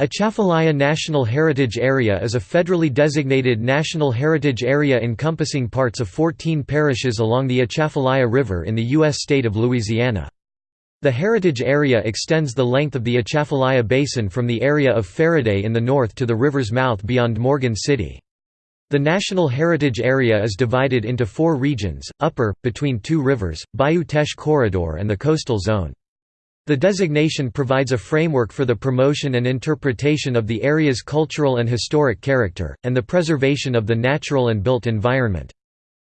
Atchafalaya National Heritage Area is a federally designated national heritage area encompassing parts of 14 parishes along the Atchafalaya River in the U.S. state of Louisiana. The heritage area extends the length of the Atchafalaya Basin from the area of Ferriday in the north to the river's mouth beyond Morgan City. The National Heritage Area is divided into four regions, Upper, between two rivers, Bayou Teche Corridor and the Coastal Zone. The designation provides a framework for the promotion and interpretation of the area's cultural and historic character, and the preservation of the natural and built environment.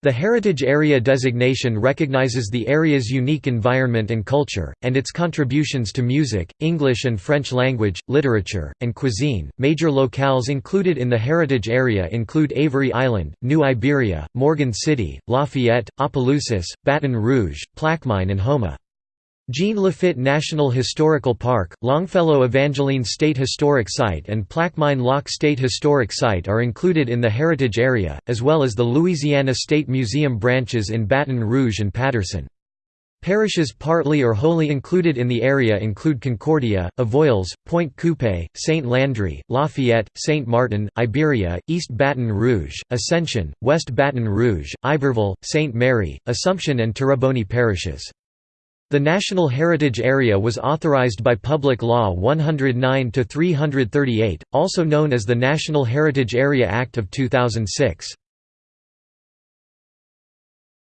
The Heritage Area designation recognizes the area's unique environment and culture, and its contributions to music, English and French language, literature, and cuisine. Major locales included in the Heritage Area include Avery Island, New Iberia, Morgan City, Lafayette, Opelousas, Baton Rouge, Plaquemine, and Houma. Jean Lafitte National Historical Park, Longfellow Evangeline State Historic Site and Plaquemine Lock State Historic Site are included in the heritage area, as well as the Louisiana State Museum branches in Baton Rouge and Patterson. Parishes partly or wholly included in the area include Concordia, Avoyelles, Pointe Coupee, St. Landry, Lafayette, St. Martin, Iberia, East Baton Rouge, Ascension, West Baton Rouge, Iberville, St. Mary, Assumption and Terrebonne parishes. The National Heritage Area was authorized by Public Law 109-338, also known as the National Heritage Area Act of 2006.